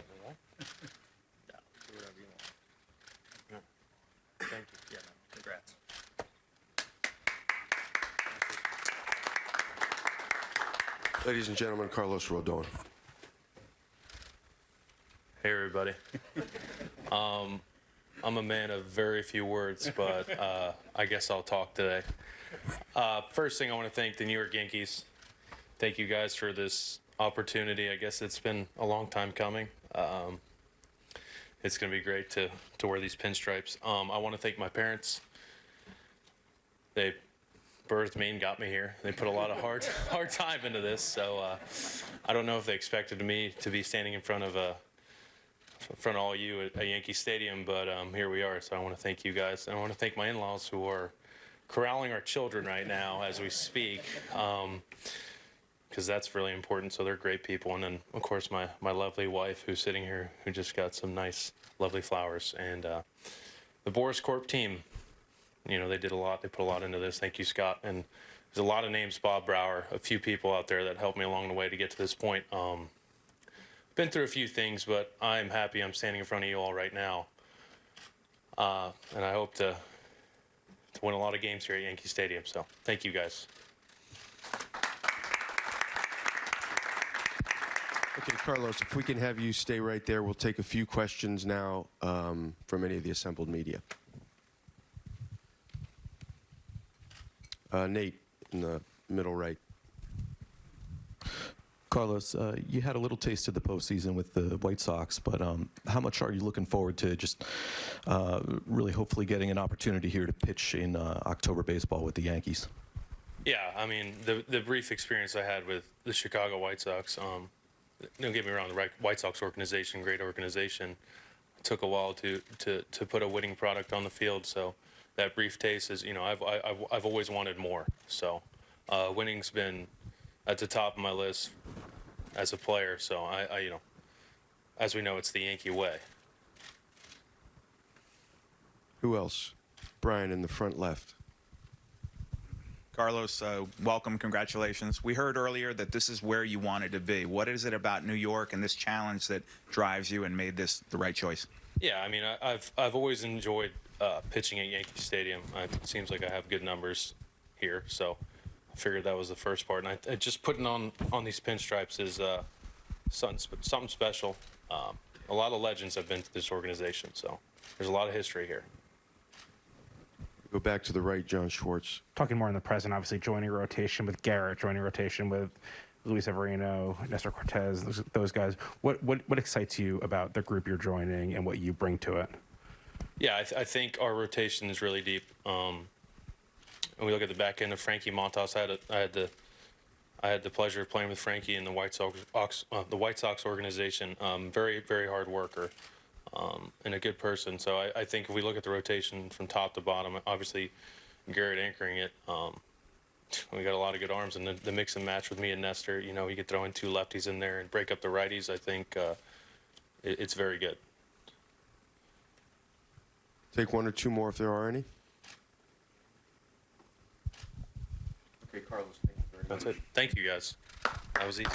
do whatever you want. No. Thank you. Yeah, congrats. Ladies and gentlemen, Carlos Rodon. Hey, everybody. um, I'm a man of very few words, but uh, I guess I'll talk today. Uh, first thing, I want to thank the New York Yankees. Thank you guys for this opportunity. I guess it's been a long time coming. Um, it's going to be great to, to wear these pinstripes. Um, I want to thank my parents. They birthed me and got me here. They put a lot of hard hard time into this, so uh, I don't know if they expected me to be standing in front of a in front of all you at, Yankee Stadium, but um, here we are. So I want to thank you guys. And I want to thank my in-laws who are corralling our children right now as we speak, because that's really important. So they're great people. And then, of course, my, my lovely wife who's sitting here, who just got some nice, lovely flowers. And uh, the Boras Corp team, you know, they did a lot. They put a lot into this. Thank you, Scott. And there's a lot of names, Bob Brower, a few people out there that helped me along the way to get to this point. Um, been through a few things, but I'm happy I'm standing in front of you all right now. Uh, and I hope to, to win a lot of games here at Yankee Stadium. So thank you guys. Okay, Carlos, if we can have you stay right there, we'll take a few questions now um, from any of the assembled media. Uh, Nate, in the middle right. Carlos, uh, you had a little taste of the postseason with the White Sox, but um, how much are you looking forward to just uh, really hopefully getting an opportunity here to pitch in uh, October baseball with the Yankees? Yeah, I mean the the brief experience I had with the Chicago White Sox. Um, don't get me wrong, the White Sox organization, great organization. Took a while to to to put a winning product on the field. So that brief taste is, you know, I've I've, I've always wanted more. So uh, winning's been at the top of my list as a player. So I, I you know, as we know, it's the Yankee way. Who else? Brian in the front left. Carlos, uh, welcome, congratulations. We heard earlier that this is where you wanted to be. What is it about New York and this challenge that drives you and made this the right choice? Yeah, I mean, I, I've I've always enjoyed uh, pitching at Yankee Stadium. I, it seems like I have good numbers here, so I figured that was the first part. And I, I just putting on on these pinstripes is uh, something something special. Um, a lot of legends have been to this organization, so there's a lot of history here. Go back to the right, John Schwartz. talking more in the present, obviously joining a rotation with Garrett, joining a rotation with Luis Severino, Nestor Cortes, those, those guys. What, what what excites you about the group you're joining and what you bring to it? Yeah, I, th- I think our rotation is really deep. Um, and we look at the back end of Frankie Montas. I had, a, I had the I had the pleasure of playing with Frankie in the White Sox uh, the White Sox organization. Um, very very hard worker um, and a good person. So I, I think if we look at the rotation from top to bottom, obviously Garrett anchoring it. Um, we got a lot of good arms, and the, the mix and match with me and Nestor. You know, you could throw in two lefties in there and break up the righties. I think uh, it, it's very good. Take one or two more if there are any. Okay, Carlos, thank you very much. That's it. Thank you guys. That was easy.